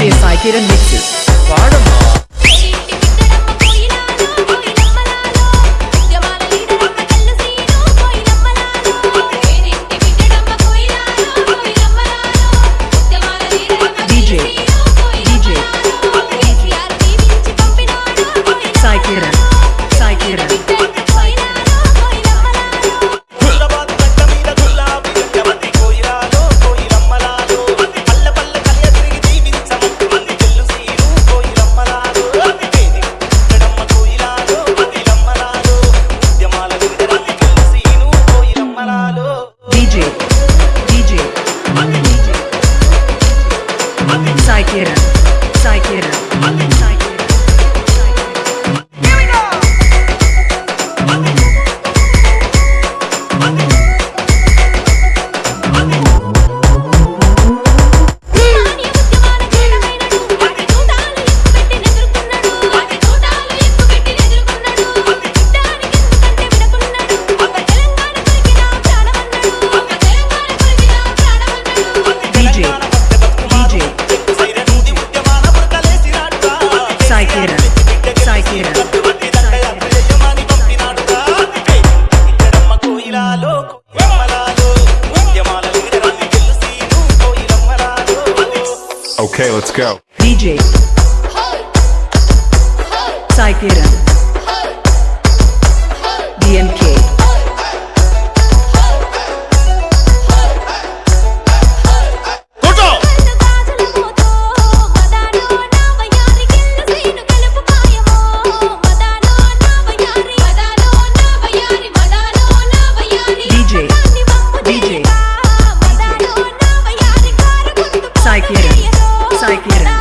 DJ Sai Kiran mix పాడమ్మా Sai Kiran. Sai Kiran. quiera. Okay, let's go. DJ. Sai Kiran. DMK. DJ. DJ. se requieren.